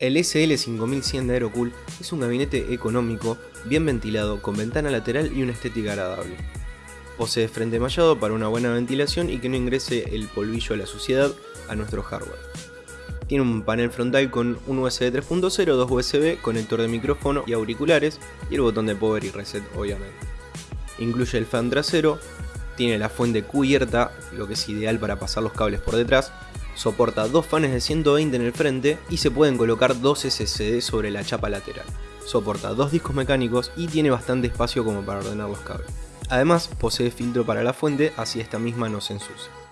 El SL5100 de Aerocool es un gabinete económico, bien ventilado, con ventana lateral y una estética agradable. Posee frente mallado para una buena ventilación y que no ingrese el polvillo a la suciedad a nuestro hardware. Tiene un panel frontal con un USB 3.0, dos USB, conector de micrófono y auriculares y el botón de power y reset obviamente. Incluye el fan trasero, tiene la fuente cubierta, lo que es ideal para pasar los cables por detrás, Soporta dos fans de 120 en el frente y se pueden colocar dos SSD sobre la chapa lateral. Soporta dos discos mecánicos y tiene bastante espacio como para ordenar los cables. Además posee filtro para la fuente así esta misma no se ensucia.